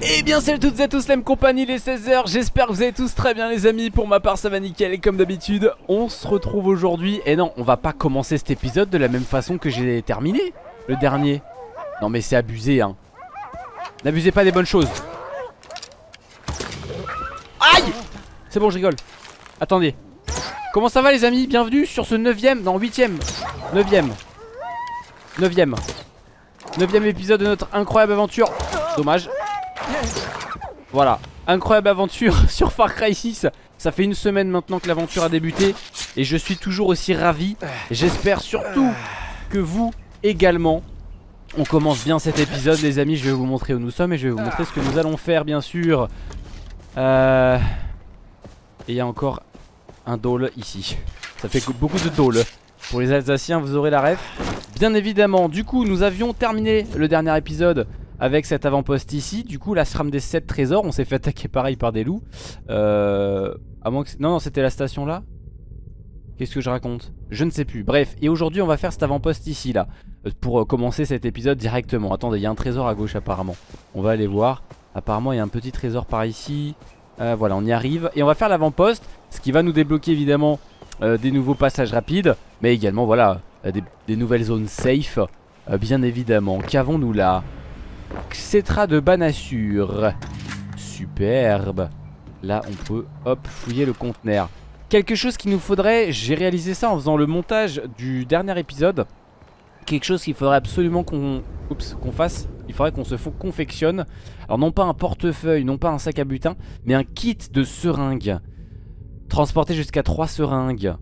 Eh bien salut toutes et à tous la même compagnie les 16h J'espère que vous allez tous très bien les amis. Pour ma part ça va nickel. Et comme d'habitude On se retrouve aujourd'hui. Et non on va pas commencer cet épisode de la même façon que j'ai terminé Le dernier. Non mais c'est abusé hein. N'abusez pas des bonnes choses. Aïe! C'est bon je rigole. Attendez. Comment ça va les amis? Bienvenue sur ce 9ème, non 8ème 9ème 9ème 9ème épisode de notre incroyable aventure. Dommage. Voilà, incroyable aventure sur Far Cry 6 Ça fait une semaine maintenant que l'aventure a débuté Et je suis toujours aussi ravi. J'espère surtout que vous également. On commence bien cet épisode les amis. Je vais vous montrer où nous sommes et je vais vous montrer ce que nous allons faire bien sûr. Euh... Et il y a encore un dôle ici. Ça fait beaucoup de dôle Pour les Alsaciens vous aurez la ref Bien évidemment du coup nous avions terminé le dernier épisode avec cet avant-poste ici. Du coup, la SRAM des 7 trésors, on s'est fait attaquer pareil par des loups. Euh. Non, non, c'était la station là. Qu'est-ce que je raconte? Je ne sais plus. Bref, et aujourd'hui, on va faire cet avant-poste ici là. Euh, pour euh, commencer cet épisode directement. Attendez, il y a un trésor à gauche apparemment. On va aller voir. Apparemment, il y a un petit trésor par ici. Euh, voilà, on y arrive. Et on va faire l'avant-poste. Ce qui va nous débloquer évidemment des nouveaux passages rapides. Mais également, voilà, des, des nouvelles zones safe. bien évidemment. Qu'avons-nous là? Xetra de Banassure. Superbe. Là, on peut, hop, fouiller le conteneur. Quelque chose qu'il nous faudrait, j'ai réalisé ça en faisant le montage du dernier épisode. Quelque chose qu'il faudrait absolument qu'on qu'on fasse. Il faudrait qu'on se confectionne. Alors non pas un portefeuille, non pas un sac à butin, mais un kit de seringues. Transporter jusqu'à 3 seringues.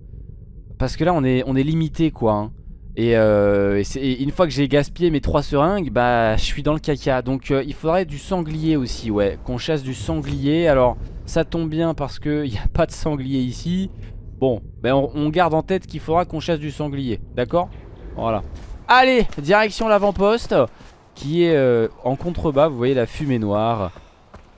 Parce que là, on est, limité, quoi. Hein. Euh, et, une fois que j'ai gaspillé mes trois seringues, bah je suis dans le caca. Donc euh, il faudrait du sanglier aussi, ouais. Qu'on chasse du sanglier. Alors ça tombe bien parce qu'il n'y a pas de sanglier ici. Bon, ben on, garde en tête qu'il faudra qu'on chasse du sanglier. D'accord? Voilà. Allez, direction l'avant-poste. Qui est euh, en contrebas, vous voyez la fumée noire.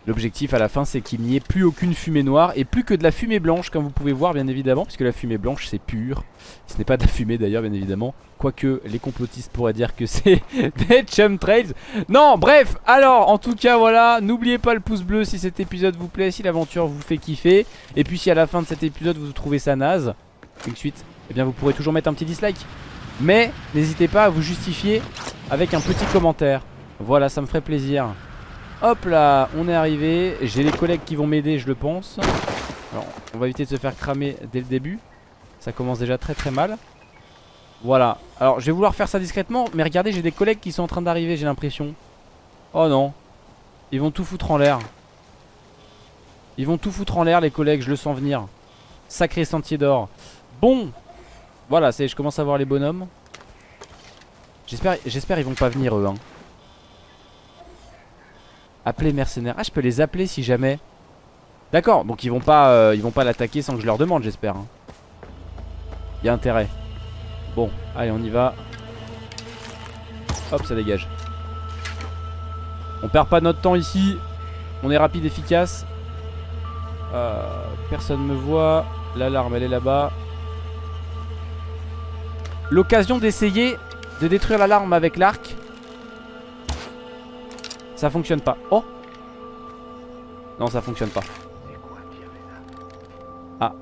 L'objectif à la fin c'est qu'il n'y ait plus aucune fumée noire et plus que de la fumée blanche comme vous pouvez voir bien évidemment puisque la fumée blanche c'est pur. Ce n'est pas de la fumée d'ailleurs bien évidemment. Quoique les complotistes pourraient dire que c'est des chumtrails. Non bref alors en tout cas voilà n'oubliez pas le pouce bleu si cet épisode vous plaît, si l'aventure vous fait kiffer. Et puis si à la fin de cet épisode vous trouvez ça naze, une suite, eh bien vous pourrez toujours mettre un petit dislike. Mais n'hésitez pas à vous justifier avec un petit commentaire. Voilà ça me ferait plaisir. Hop là, on est arrivé. J'ai les collègues qui vont m'aider, je le pense. Alors, on va éviter de se faire cramer dès le début. Ça commence déjà très très mal. Voilà. Alors, je vais vouloir faire ça discrètement. Mais regardez, j'ai des collègues qui sont en train d'arriver, j'ai l'impression. Oh non. Ils vont tout foutre en l'air. Ils vont tout foutre en l'air, les collègues, je le sens venir. Sacré sentier d'or. Bon. Voilà, je commence à voir les bonhommes. J'espère ils vont pas venir eux. Hein. Appeler mercenaires. Ah, je peux les appeler si jamais. D'accord, donc ils vont pas euh, ils vont pas l'attaquer sans que je leur demande, j'espère. Hein. Y a intérêt. Bon, allez, on y va. Hop, ça dégage. On perd pas notre temps ici. On est rapide, efficace. Euh, personne me voit. L'alarme, elle est là-bas. L'occasion d'essayer de détruire l'alarme avec l'arc. Ça fonctionne pas. Oh Non, ça fonctionne pas. Ah.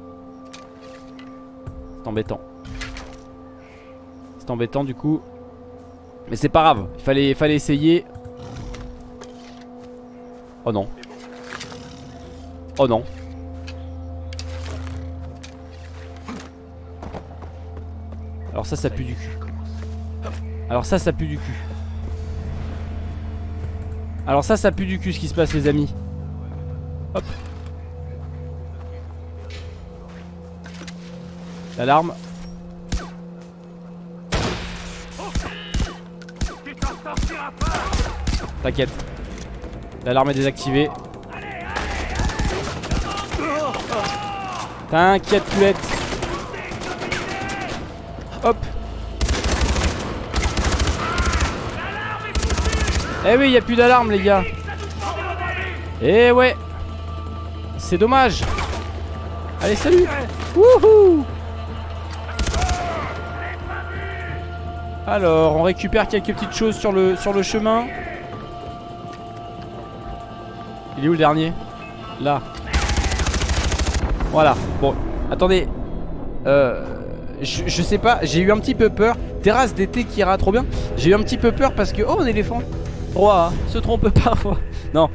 C'est embêtant. C'est embêtant du coup. Mais c'est pas grave. Il fallait, fallait essayer. Oh non. Oh non. Alors ça, ça pue du cul. Alors ça, ça pue du cul. Alors ça, ça pue du cul ce qui se passe les amis. Hop. L'alarme. T'inquiète. L'alarme est désactivée. T'inquiète, puette. Hop. Eh oui, il a plus d'alarme, les gars. Eh ouais. C'est dommage. Allez, salut. Wouhou. Alors, on récupère quelques petites choses sur le, sur le chemin. Il est où le dernier? Là. Voilà. Bon, attendez. Euh, je, je sais pas, j'ai eu un petit peu peur. Terrasse d'été qui ira trop bien. J'ai eu un petit peu peur parce que... Oh, un éléphant. Roi, se trompe parfois. Non,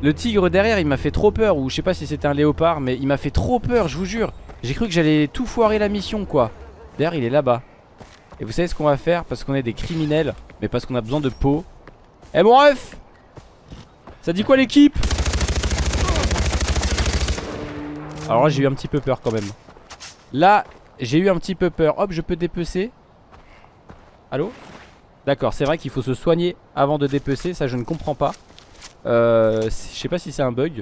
le tigre derrière, il m'a fait trop peur. Ou je sais pas si c'était un léopard, mais il m'a fait trop peur, je vous jure. J'ai cru que j'allais tout foirer la mission, quoi. D'ailleurs, il est là-bas. Et vous savez ce qu'on va faire? Parce qu'on est des criminels, mais parce qu'on a besoin de peau. Eh mon ref Ça dit quoi l'équipe? Alors là, j'ai eu un petit peu peur quand même. Là, j'ai eu un petit peu peur. Hop, je peux dépecer. Allô? D'accord, c'est vrai qu'il faut se soigner avant de dépecer. Ça, je ne comprends pas. Euh, je sais pas si c'est un bug.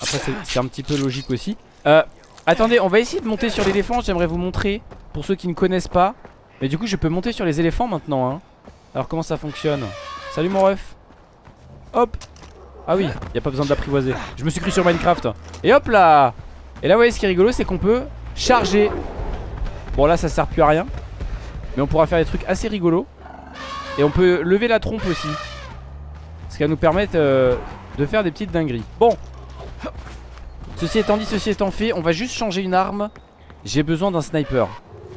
Après, c'est un petit peu logique aussi. Euh, attendez, on va essayer de monter sur l'éléphant. J'aimerais vous montrer pour ceux qui ne connaissent pas. Mais du coup, je peux monter sur les éléphants maintenant. Hein. Alors, comment ça fonctionne? Salut mon ref. Hop. Ah oui, y a pas besoin de l'apprivoiser. Je me suis cru sur Minecraft. Et hop là Et là, vous voyez, ce qui est rigolo, c'est qu'on peut charger. Bon, là, ça sert plus à rien. Mais on pourra faire des trucs assez rigolos. Et on peut lever la trompe aussi. Ce qui va nous permettre euh, de faire des petites dingueries. Bon. Ceci étant dit, ceci étant fait, on va juste changer une arme. J'ai besoin d'un sniper.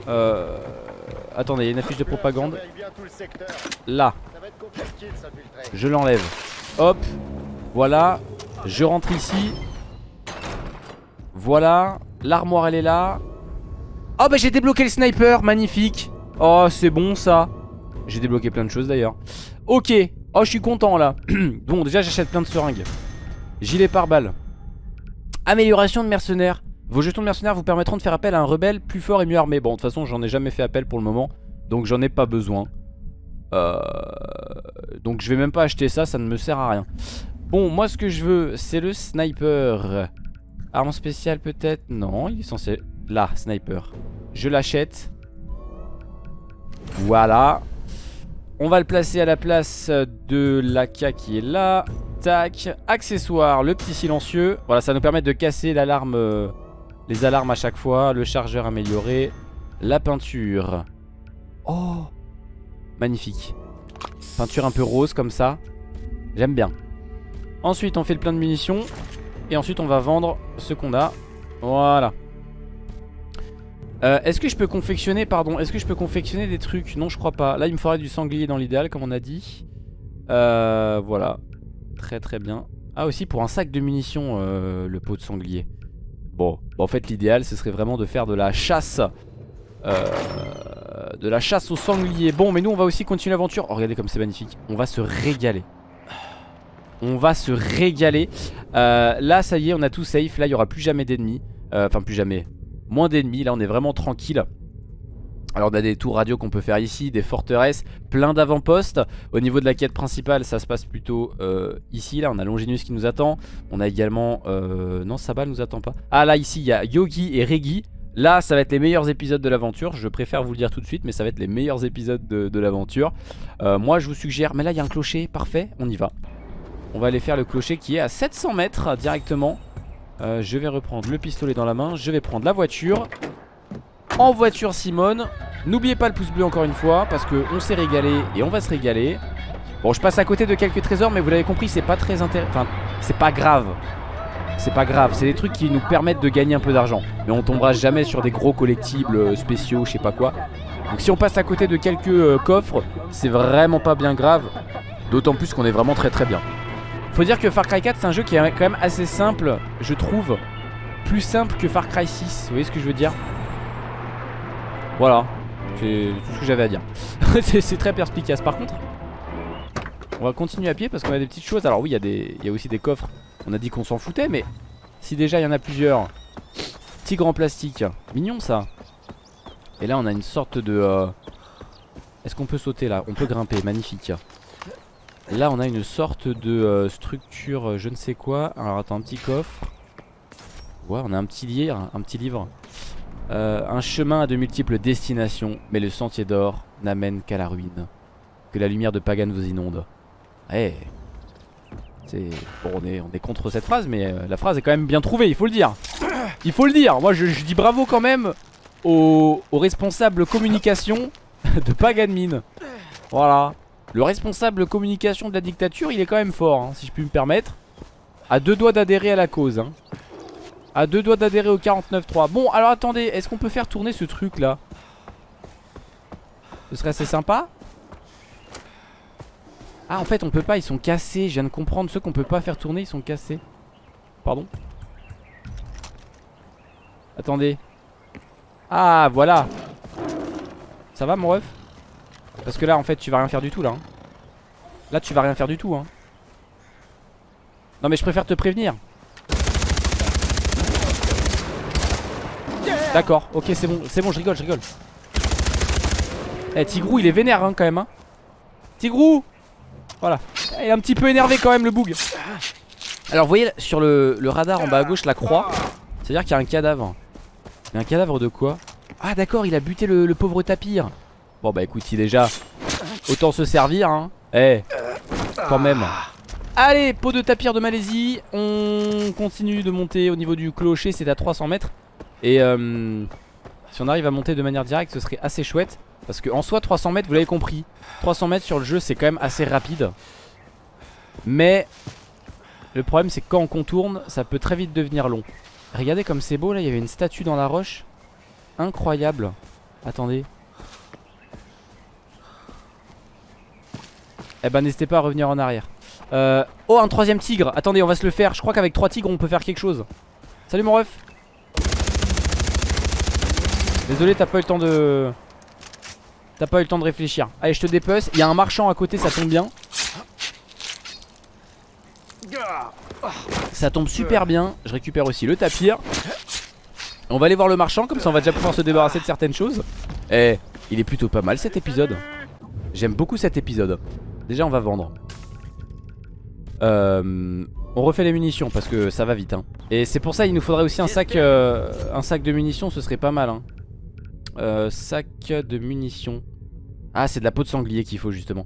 Euh... Attendez, il y a une affiche de propagande. Là. Je l'enlève. Hop. Voilà. Je rentre ici. Voilà. L'armoire, elle est là. Oh, bah j'ai débloqué le sniper. Magnifique. Oh, c'est bon ça. J'ai débloqué plein de choses d'ailleurs. Ok. Oh, je suis content là. bon, déjà, j'achète plein de seringues. Gilet pare-balles. Amélioration de mercenaires. Vos jetons de mercenaires vous permettront de faire appel à un rebelle plus fort et mieux armé. Bon, de toute façon, j'en ai jamais fait appel pour le moment. Donc, j'en ai pas besoin. Euh... Donc, je vais même pas acheter ça. Ça ne me sert à rien. Bon, moi, ce que je veux, c'est le sniper. Arme spéciale, peut-être? Non, il est censé... Là, sniper. Je l'achète. Voilà. On va le placer à la place de l'AK qui est là. Tac. Accessoire, le petit silencieux. Voilà, ça nous permet de casser l'alarme, euh, les alarmes à chaque fois. Le chargeur amélioré. La peinture. Oh Magnifique. Peinture un peu rose comme ça. J'aime bien. Ensuite, on fait le plein de munitions. Et ensuite, on va vendre ce qu'on a. Voilà. Euh, est-ce que je peux confectionner, pardon, est-ce que je peux confectionner des trucs? Non, je crois pas. Là, il me faudrait du sanglier dans l'idéal, comme on a dit. Euh, voilà. Très très bien. Ah, aussi pour un sac de munitions, euh, le pot de sanglier. Bon, en fait, l'idéal, ce serait vraiment de faire de la chasse. De la chasse au sanglier. Bon, mais nous, on va aussi continuer l'aventure. Oh, regardez comme c'est magnifique. On va se régaler. On va se régaler. Là, ça y est, on a tout safe. Là, il n'y aura plus jamais d'ennemis. Enfin, plus jamais moins d'ennemis, là on est vraiment tranquille. Alors on a des tours radio qu'on peut faire ici, des forteresses, plein d'avant-postes. Au niveau de la quête principale ça se passe plutôt euh, ici. Là on a Longinus qui nous attend. On a également... Euh, non Sabal nous attend pas. Ah là ici il y a Yogi et Regi Là ça va être les meilleurs épisodes de l'aventure. Je préfère vous le dire tout de suite mais ça va être les meilleurs épisodes de, l'aventure. Euh, Moi je vous suggère... Mais là il y a un clocher, parfait, on y va. On va aller faire le clocher qui est à 700 mètres directement euh, je vais reprendre le pistolet dans la main Je vais prendre la voiture. En voiture Simone. N'oubliez pas le pouce bleu encore une fois Parce qu'on s'est régalé et on va se régaler. Bon je passe à côté de quelques trésors Mais vous l'avez compris c'est pas très intéressant Enfin c'est pas grave. C'est pas grave c'est des trucs qui nous permettent de gagner un peu d'argent. Mais on tombera jamais sur des gros collectibles euh, spéciaux Je sais pas quoi. Donc si on passe à côté de quelques euh, coffres C'est vraiment pas bien grave. D'autant plus qu'on est vraiment très très bien faut dire que Far Cry 4 c'est un jeu qui est quand même assez simple Je trouve. Plus simple que Far Cry 6 Vous voyez ce que je veux dire? Voilà C'est tout ce que j'avais à dire. C'est très perspicace. Par contre On va continuer à pied parce qu'on a des petites choses. Alors oui il y, a aussi des coffres. On a dit qu'on s'en foutait mais Si déjà il y en a plusieurs. Tigre en plastique. Mignon ça. Et là on a une sorte de euh, Est-ce qu'on peut sauter là? On peut grimper. Magnifique Là on a une sorte de euh, structure euh, je ne sais quoi. Alors attends un petit coffre. Ouais on a un petit livre, un petit livre. Euh, Un chemin à de multiples destinations Mais le sentier d'or n'amène qu'à la ruine Que la lumière de Pagan vous inonde. Eh C'est bon, on, est, on est contre cette phrase Mais la phrase est quand même bien trouvée il faut le dire. Il faut le dire. Moi je, dis bravo quand même Aux, responsables communication de Pagan Mine Voilà Le responsable communication de la dictature il est quand même fort hein, si je puis me permettre. À deux doigts d'adhérer à la cause hein. À deux doigts d'adhérer au 49.3 Bon alors attendez est-ce qu'on peut faire tourner ce truc là Ce serait assez sympa? Ah en fait on peut pas ils sont cassés. Je viens de comprendre ceux qu'on peut pas faire tourner ils sont cassés. Pardon? Attendez. Ah voilà. Ça va mon ref? Parce que là en fait tu vas rien faire du tout là hein. Là tu vas rien faire du tout hein. Non mais je préfère te prévenir. D'accord ok c'est bon C'est bon je rigole je rigole. Eh Tigrou il est vénère hein, quand même hein. Tigrou! Voilà. Il est un petit peu énervé quand même le boug. Alors vous voyez sur le, le radar en bas à gauche la croix C'est à dire qu'il y a un cadavre. Mais un cadavre de quoi? Ah d'accord il a buté le, pauvre tapir Bon bah écoute si déjà Autant se servir hein. Eh Quand même. Allez pot de tapir de Malaisie. On continue de monter au niveau du clocher C'est à 300 mètres. Et euh, si on arrive à monter de manière directe Ce serait assez chouette. Parce que en soi 300 mètres vous l'avez compris. 300 mètres sur le jeu c'est quand même assez rapide. Mais Le problème c'est que quand on contourne Ça peut très vite devenir long. Regardez comme c'est beau là, il y avait une statue dans la roche. Incroyable. Attendez Eh ben n'hésitez pas à revenir en arrière. Euh... Oh un troisième tigre. Attendez on va se le faire. Je crois qu'avec trois tigres on peut faire quelque chose. Salut mon ref. Désolé t'as pas eu le temps de T'as pas eu le temps de réfléchir. Allez je te dépeuse. Il y a un marchand à côté ça tombe bien. Ça tombe super bien. Je récupère aussi le tapir. On va aller voir le marchand Comme ça on va déjà pouvoir se débarrasser de certaines choses. Eh il est plutôt pas mal cet épisode. J'aime beaucoup cet épisode Déjà on va vendre euh, On refait les munitions Parce que ça va vite hein. Et c'est pour ça il nous faudrait aussi un sac euh, Un sac de munitions ce serait pas mal hein. euh, Sac de munitions Ah c'est de la peau de sanglier qu'il faut justement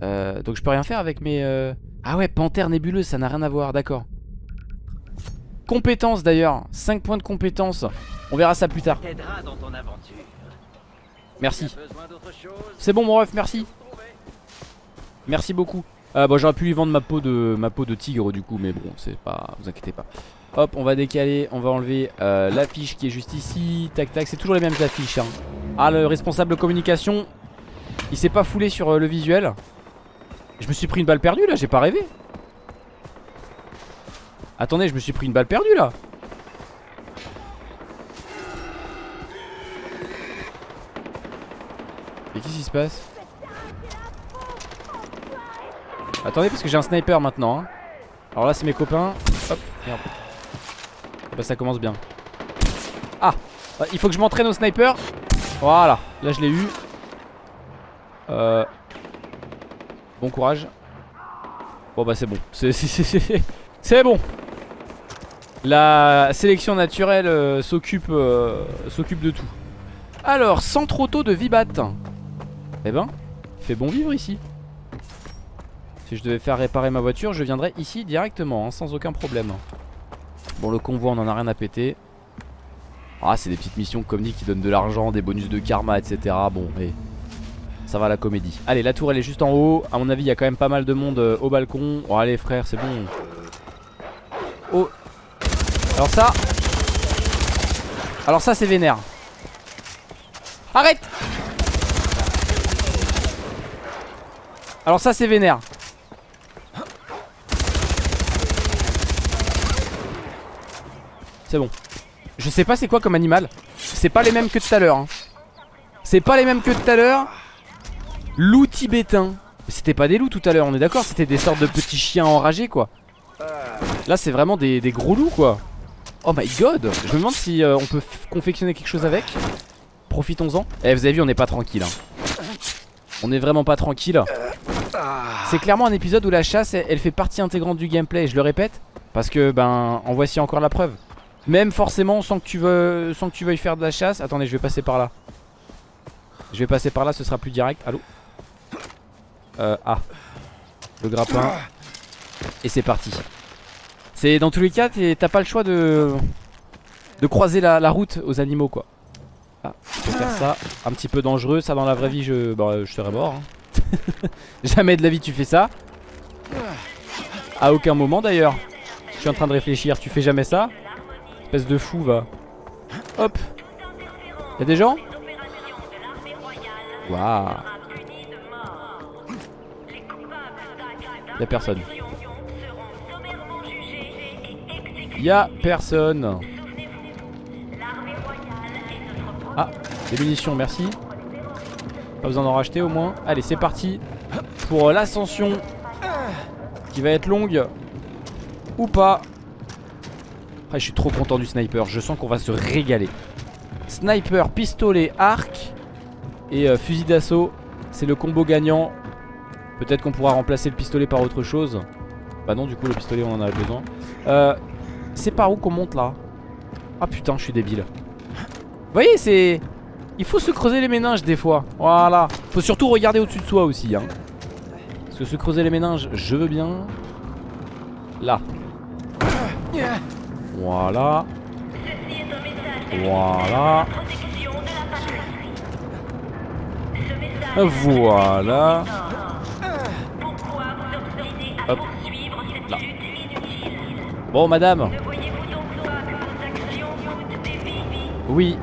Donc je peux rien faire avec mes euh, ah ouais, panthère nébuleuse, ça n'a rien à voir, d'accord. Compétences d'ailleurs, 5 points de compétences. On verra ça plus tard. Merci. C'est bon mon ref, merci. Merci beaucoup. Euh, bon, j'aurais pu lui vendre ma peau de ma peau de tigre du coup, mais bon, c'est pas, vous inquiétez pas. Hop, on va décaler, on va enlever euh, l'affiche qui est juste ici. Tac tac, c'est toujours les mêmes affiches. Hein. Ah, le responsable communication, il s'est pas foulé sur euh, le visuel. Je me suis pris une balle perdue là, j'ai pas rêvé. Attendez, je me suis pris une balle perdue là. Et qu'est-ce qui se passe? Attendez parce que j'ai un sniper maintenant hein. Alors là c'est mes copains Hop merde Bah ça commence bien Ah bah, Il faut que je m'entraîne au sniper Voilà Là je l'ai eu Euh Bon courage. Bon bah c'est bon. C'est bon. La sélection naturelle euh, s'occupe euh, s'occupe de tout. Alors, sans trop tôt de vibat. Eh ben, fait bon vivre ici. Si je devais faire réparer ma voiture, je viendrais ici directement, hein, sans aucun problème. Bon, le convoi, on en a rien à péter. Ah, c'est des petites missions comme dit qui donnent de l'argent, des bonus de karma, etc. Bon, et ça va la comédie. Allez, la tour elle est juste en haut. À mon avis, il y a quand même pas mal de monde euh, au balcon. Oh, allez, frère, c'est bon. Oh. Alors ça. Alors ça, c'est vénère. Arrête Alors ça, c'est vénère. C'est bon. Je sais pas c'est quoi comme animal. C'est pas les mêmes que tout à l'heure. Hein. C'est pas les mêmes que tout à l'heure. Loup tibétain. C'était pas des loups tout à l'heure, on est d'accord C'était des sortes de petits chiens enragés quoi. Là c'est vraiment des, gros loups quoi. Oh my god Je me demande si euh, on peut confectionner quelque chose avec. Profitons-en. Eh vous avez vu on n'est pas tranquille. Hein. On est vraiment pas tranquille. C'est clairement un épisode où la chasse elle, fait partie intégrante du gameplay. Je le répète. Parce que ben en voici encore la preuve. Même forcément sans que tu veux, sans que tu veuilles faire de la chasse. Attendez je vais passer par là. Je vais passer par là ce sera plus direct. Allô euh, ah. Le grappin. Et c'est parti. C'est dans tous les cas, t'as pas le choix de de croiser la, route aux animaux quoi. Ah, peux faire ça. Un petit peu dangereux. Ça dans la vraie vie, je, bah, je serais mort. Hein. Jamais de la vie tu fais ça. À aucun moment d'ailleurs. Je suis en train de réfléchir, tu fais jamais ça Espèce de fou va. Hop. Y'a des gens? Waouh. Y'a personne. Y'a personne. Ah, des munitions, merci. Pas besoin d'en racheter au moins. Allez, c'est parti pour l'ascension qui va être longue ou pas. Ah, je suis trop content du sniper. Je sens qu'on va se régaler. Sniper, pistolet, arc et euh, fusil d'assaut. C'est le combo gagnant. Peut-être qu'on pourra remplacer le pistolet par autre chose. Bah non, du coup, le pistolet, on en a besoin. Euh, c'est par où qu'on monte là? Ah putain, je suis débile. Vous voyez, c'est... Il faut se creuser les méninges des fois. Voilà. Faut surtout regarder au-dessus de soi aussi. Hein. Parce que se creuser les méninges, je veux bien. Là. Voilà. Voilà. Voilà. Hop. Là. Bon, madame. Oui.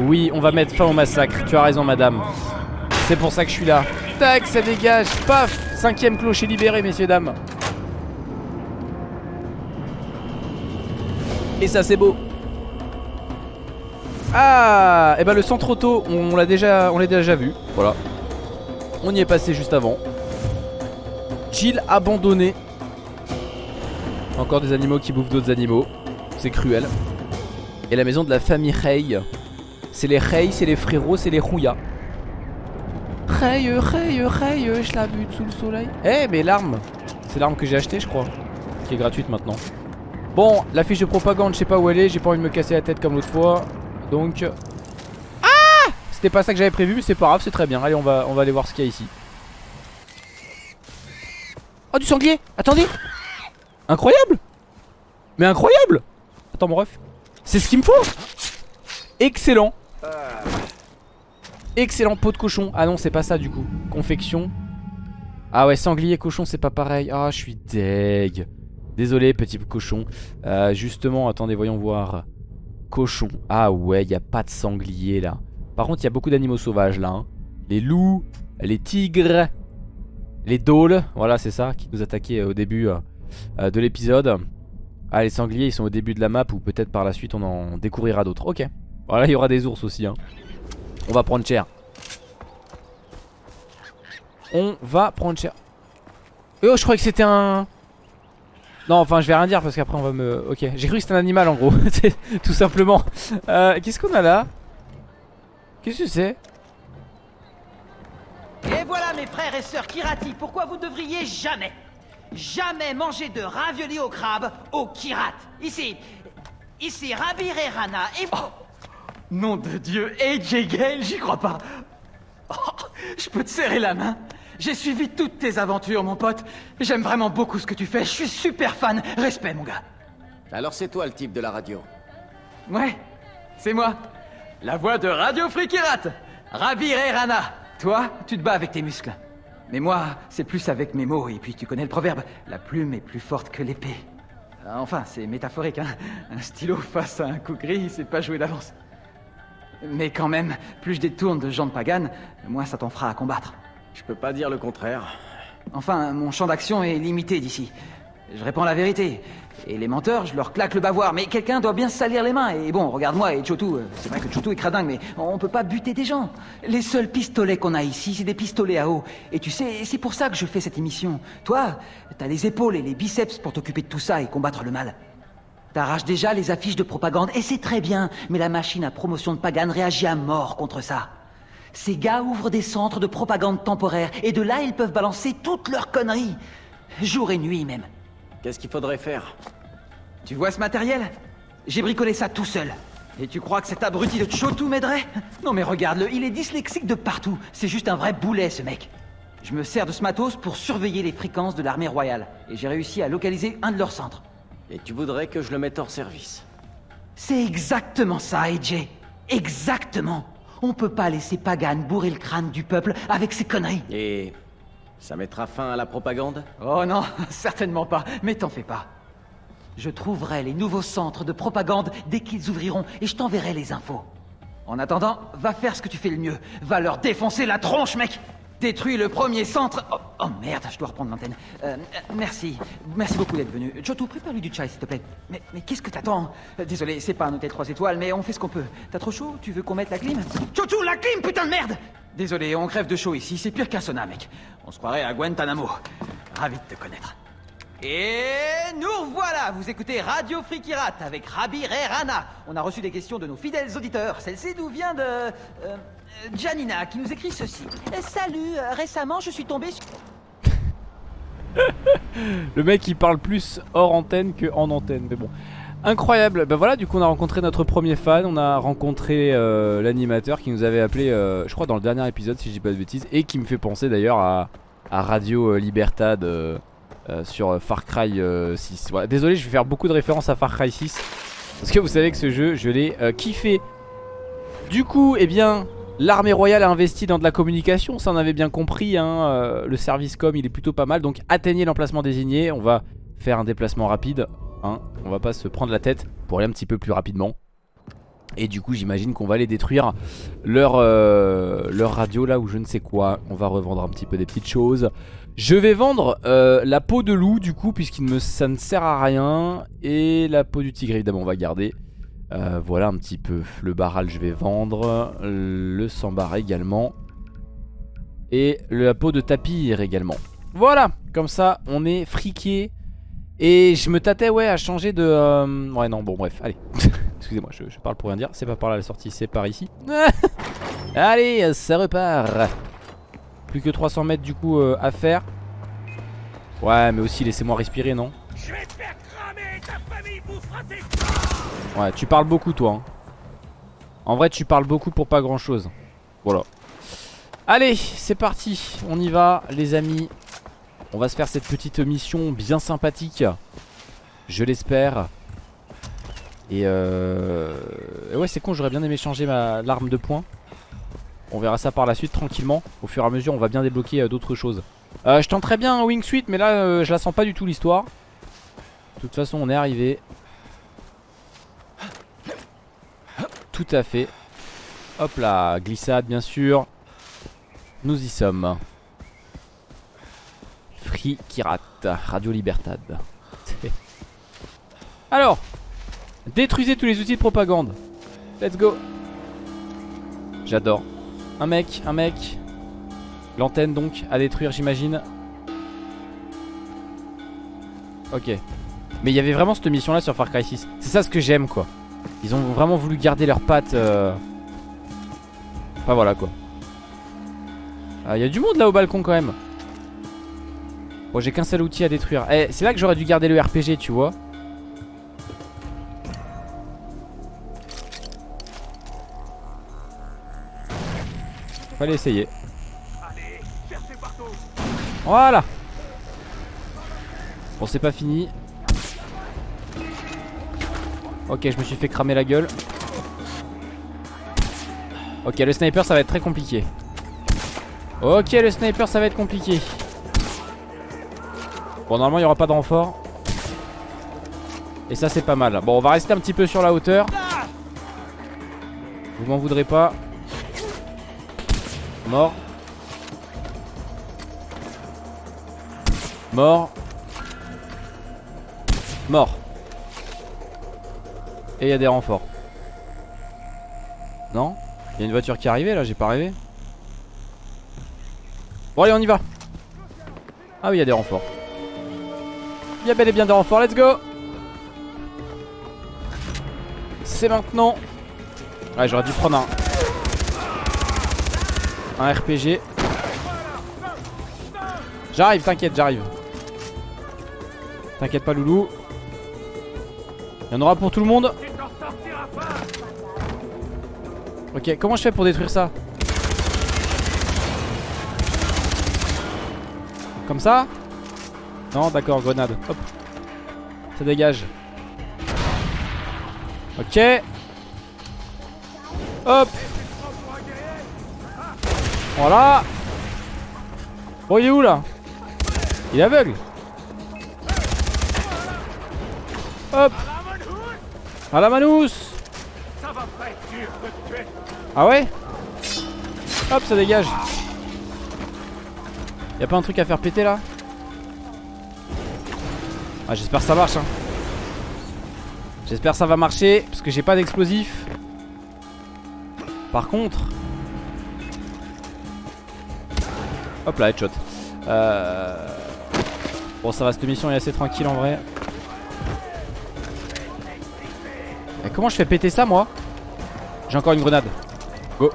Oui, on va mettre fin au massacre. Tu as raison, madame. C'est pour ça que je suis là. Tac, ça dégage. Paf Cinquième clocher libéré, messieurs, dames. Et ça, c'est beau. Ah Et eh ben le centre auto, on l'a déjà, on l'a déjà vu. Voilà. On y est passé juste avant. Chill abandonné. Encore des animaux qui bouffent d'autres animaux. C'est cruel. Et la maison de la famille Rey. C'est les Rey, c'est les frérots, c'est les Rouya. Rey, Rey, Rey, je la bute sous le soleil. Eh, mais l'arme. C'est l'arme que j'ai achetée, je crois. Qui est gratuite maintenant. Bon, la fiche de propagande, je sais pas où elle est. J'ai pas envie de me casser la tête comme l'autre fois. Donc. Ah C'était pas ça que j'avais prévu, mais c'est pas grave, c'est très bien. Allez, on va, on va aller voir ce qu'il y a ici. Oh, du sanglier Attendez Incroyable Mais incroyable Attends, mon ref. C'est ce qu'il me faut Excellent Excellent pot de cochon Ah non c'est pas ça du coup Confection Ah ouais sanglier cochon c'est pas pareil Ah je suis deg Désolé petit cochon. Euh, Justement attendez voyons voir. Cochon. Ah ouais y a pas de sanglier là. Par contre il y a beaucoup d'animaux sauvages là hein. Les loups Les tigres Les dôles Voilà c'est ça qui nous attaquaient au début euh, de l'épisode. Ah les sangliers ils sont au début de la map ou peut-être par la suite on en découvrira d'autres. Ok. Voilà il y aura des ours aussi hein. On va prendre cher. On va prendre cher. Oh je croyais que c'était un Non enfin je vais rien dire parce qu'après on va me Ok. J'ai cru que c'était un animal en gros. Tout simplement. Euh, Qu'est-ce qu'on a là? Qu'est-ce que c'est? Et voilà mes frères et sœurs Kirati. Pourquoi vous devriez jamais jamais manger de ravioli au crabe au kirat? Ici, ici Rabir et Rana et... Oh, nom de Dieu, AJ Gale, j'y crois pas. Oh, je peux te serrer la main J'ai suivi toutes tes aventures, mon pote. J'aime vraiment beaucoup ce que tu fais. Je suis super fan. Respect, mon gars. Alors c'est toi le type de la radio? Ouais, c'est moi. La voix de Radio Free Kirat. Rabir et Rana. Toi, tu te bats avec tes muscles. Mais moi, c'est plus avec mes mots, et puis tu connais le proverbe, la plume est plus forte que l'épée. Ah, enfin, c'est métaphorique, hein. Un stylo face à un coup gris, c'est pas joué d'avance. Mais quand même, plus je détourne de gens de Pagan, moins ça t'en fera à combattre. Je peux pas dire le contraire. Enfin, mon champ d'action est limité d'ici. Je réponds la vérité. Et les menteurs, je leur claque le bavoir. Mais quelqu'un doit bien salir les mains. Et bon, regarde-moi et Chotou. Euh, c'est vrai que Chotou est cradingue, mais on peut pas buter des gens. Les seuls pistolets qu'on a ici, c'est des pistolets à eau. Et tu sais, c'est pour ça que je fais cette émission. Toi, t'as les épaules et les biceps pour t'occuper de tout ça et combattre le mal. T'arraches déjà les affiches de propagande, et c'est très bien. Mais la machine à promotion de Pagan réagit à mort contre ça. Ces gars ouvrent des centres de propagande temporaires, et de là, ils peuvent balancer toutes leurs conneries. Jour et nuit même. Qu'est-ce qu'il faudrait faire? Tu vois ce matériel? J'ai bricolé ça tout seul. Et tu crois que cet abruti de Chotou m'aiderait? Non mais regarde-le, il est dyslexique de partout. C'est juste un vrai boulet ce mec. Je me sers de ce matos pour surveiller les fréquences de l'armée royale. Et j'ai réussi à localiser un de leurs centres. Et tu voudrais que je le mette hors service? C'est exactement ça, AJ. Exactement. On peut pas laisser Pagan bourrer le crâne du peuple avec ses conneries. Et ça mettra fin à la propagande? Oh non, certainement pas, mais t'en fais pas. Je trouverai les nouveaux centres de propagande dès qu'ils ouvriront et je t'enverrai les infos. En attendant, va faire ce que tu fais le mieux. Va leur défoncer la tronche, mec Détruis le premier centre... Oh, oh, merde, je dois reprendre l'antenne. Euh, merci. Merci beaucoup d'être venu. Chotou, prépare-lui du chai, s'il te plaît. Mais, mais qu'est-ce que t'attends? Euh, Désolé, c'est pas un hôtel 3 étoiles, mais on fait ce qu'on peut. T'as trop chaud? Tu veux qu'on mette la clim? Chotou, la clim, putain de merde Désolé, on crève de chaud ici. C'est pire qu'un sauna, mec. On se croirait à Guantanamo. Ravi de te connaître. Et nous voilà Vous écoutez Radio Frikirat avec Rabi Rana. On a reçu des questions de nos fidèles auditeurs. Celle-ci nous vient de... euh, Janina, qui nous écrit ceci. Euh, Salut, euh, récemment je suis tombé sur... Le mec il parle plus hors antenne que en antenne mais bon. Incroyable, ben voilà du coup on a rencontré notre premier fan. On a rencontré euh, l'animateur qui nous avait appelé euh, Je crois dans le dernier épisode si je dis pas de bêtises Et qui me fait penser d'ailleurs à, Radio euh, Libertad euh, euh, Sur euh, Far Cry euh, 6 Voilà, Désolé je vais faire beaucoup de références à Far Cry 6 Parce que vous savez que ce jeu je l'ai euh, kiffé. Du coup eh bien L'armée royale a investi dans de la communication, ça on avait bien compris, hein, euh, le service com il est plutôt pas mal, donc atteignez l'emplacement désigné, on va faire un déplacement rapide, hein, on va pas se prendre la tête pour aller un petit peu plus rapidement. Et du coup j'imagine qu'on va aller détruire leur, euh, leur radio là ou je ne sais quoi, on va revendre un petit peu des petites choses. Je vais vendre euh, la peau de loup du coup puisqu'il ça ne sert à rien et la peau du tigre évidemment on va garder. Euh, voilà un petit peu le barral je vais vendre Le sambar également Et la peau de tapir également. Voilà comme ça on est friqué Et je me tâtais ouais à changer de euh, Ouais non bon bref allez. Excusez-moi je, parle pour rien dire C'est pas par là la sortie c'est par ici. Allez ça repart. Plus que 300 mètres du coup euh, à faire. Ouais mais aussi laissez-moi respirer non? Je vais te faire Ouais, tu parles beaucoup toi. hein. En vrai, tu parles beaucoup pour pas grand chose. Voilà. Allez, c'est parti. On y va, les amis. On va se faire cette petite mission bien sympathique. Je l'espère. Et euh... ouais, c'est con, j'aurais bien aimé changer ma l'arme de poing. On verra ça par la suite tranquillement. Au fur et à mesure, on va bien débloquer euh, d'autres choses. Euh, je tenterais bien un wingsuit, mais là, euh, je la sens pas du tout l'histoire. De toute façon, on est arrivé. Tout à fait. Hop là, glissade bien sûr. Nous y sommes. Free Kirat, Radio Libertad. Alors, détruisez tous les outils de propagande. Let's go. J'adore. Un mec, un mec. L'antenne donc à détruire j'imagine. Ok. Mais il y avait vraiment cette mission là sur Far Cry 6. C'est ça ce que j'aime quoi. Ils ont vraiment voulu garder leurs pattes. euh... Enfin voilà quoi. Ah, Il y a du monde là au balcon quand même. Bon j'ai qu'un seul outil à détruire. Eh, c'est là que j'aurais dû garder le RPG tu vois. Fallait essayer. Voilà Bon c'est pas fini Ok je me suis fait cramer la gueule. Ok le sniper ça va être très compliqué. Ok le sniper ça va être compliqué. Bon normalement il n'y aura pas de renfort. Et ça c'est pas mal. Bon on va rester un petit peu sur la hauteur. Vous m'en voudrez pas. Mort. Mort. Mort. Et il y a des renforts. Non Il y a une voiture qui est arrivée là, j'ai pas rêvé. Bon allez on y va. Ah oui il y a des renforts. Il y a bel et bien des renforts, let's go C'est maintenant. Ouais j'aurais dû prendre un. Un RPG. J'arrive, t'inquiète, j'arrive. T'inquiète pas, loulou. Il y en aura pour tout le monde. Ok, comment je fais pour détruire ça Comme ça Non, d'accord, grenade. Hop. Ça dégage. Ok. Hop. Voilà Bon il est où là Il est aveugle Hop À la manousse Ah ouais Hop ça dégage. Y'a pas un truc à faire péter là Ah j'espère ça marche hein. J'espère ça va marcher Parce que j'ai pas d'explosif. Par contre Hop là headshot. Euh... Bon ça va cette mission est assez tranquille en vrai. Comment je fais péter ça moi J'ai encore une grenade. Go.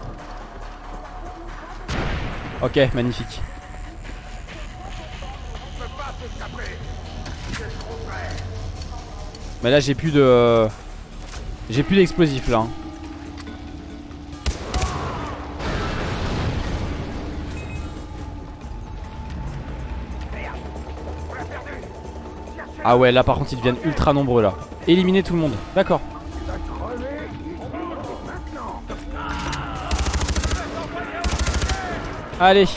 Ok magnifique. Mais là j'ai plus de J'ai plus d'explosifs là hein. Ah ouais là par contre ils deviennent ultra nombreux là. Éliminer tout le monde. D'accord Allez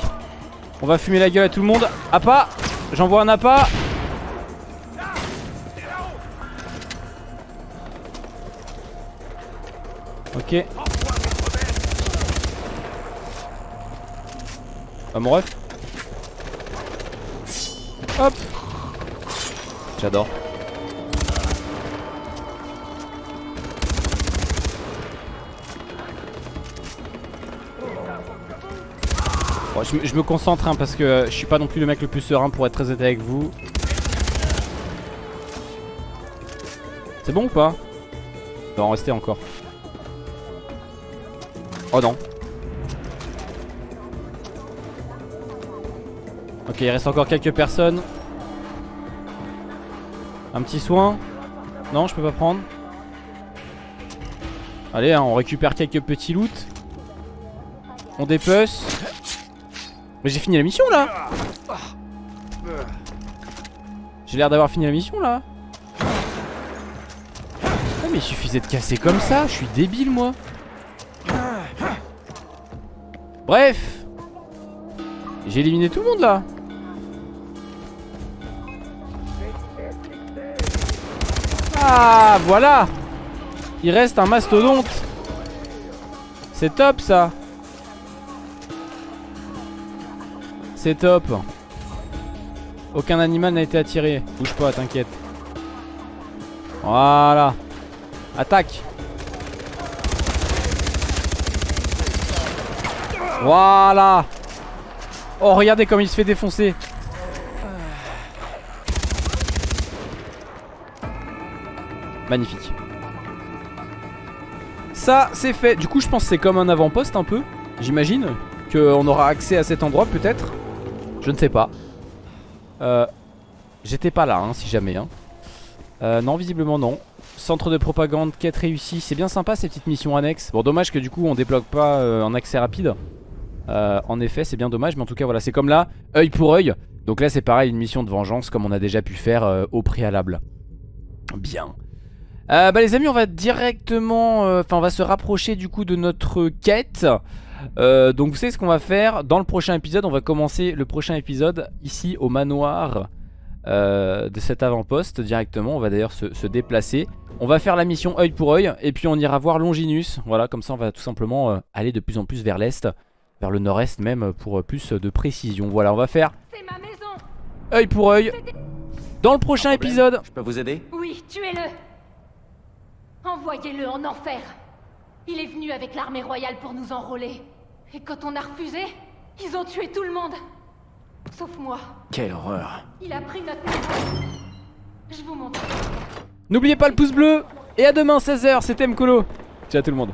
On va fumer la gueule à tout le monde. Appât J'envoie un appât Ok. Ah mon ref. Hop. J'adore Bon, je, me- concentre hein, parce que je suis pas non plus le mec le plus serein pour être très honnête avec vous. C'est bon ou pas? Il va en rester encore. Oh non. Ok, il reste encore quelques personnes. Un petit soin? Non, je peux pas prendre. Allez, hein, on récupère quelques petits loot. On dépece. Mais j'ai fini la mission là. J'ai l'air d'avoir fini la mission là. Ah mais il suffisait de casser comme ça, je suis débile moi. Bref. J'ai éliminé tout le monde là. Ah voilà. Il reste un mastodonte. C'est top ça C'est top. Aucun animal n'a été attiré. Bouge pas t'inquiète. Voilà. Attaque. Voilà. Oh regardez comme il se fait défoncer. Magnifique. Ça c'est fait. Du coup je pense que c'est comme un avant-poste un peu. J'imagine Qu'on aura accès à cet endroit peut-être Je ne sais pas. Euh, J'étais pas là hein, si jamais hein. Euh, non visiblement non. Centre de propagande, quête réussie C'est bien sympa ces petites missions annexes. Bon dommage que du coup on débloque pas euh, en accès rapide. Euh, En effet c'est bien dommage Mais en tout cas voilà c'est comme là œil pour œil. Donc là c'est pareil une mission de vengeance Comme on a déjà pu faire euh, au préalable. Bien. Euh, Bah les amis on va directement euh, Enfin on va se rapprocher du coup de notre quête euh, donc vous savez ce qu'on va faire Dans le prochain épisode. On va commencer le prochain épisode Ici au manoir euh, de cet avant-poste directement. On va d'ailleurs se, se déplacer. On va faire la mission œil pour œil Et puis on ira voir Longinus. Voilà comme ça on va tout simplement euh, aller de plus en plus vers l'est Vers le nord-est même pour euh, plus de précision. Voilà on va faire C'est ma maison. œil pour œil Dans le prochain épisode. Je peux vous aider? Oui, tuez-le. Envoyez-le en enfer Il est venu avec l'armée royale pour nous enrôler. Et quand on a refusé, ils ont tué tout le monde Sauf moi. Quelle horreur. Il a pris notre maison. Je vous montre. N'oubliez pas le pouce bleu Et à demain 16h c'était Mkolo Ciao tout le monde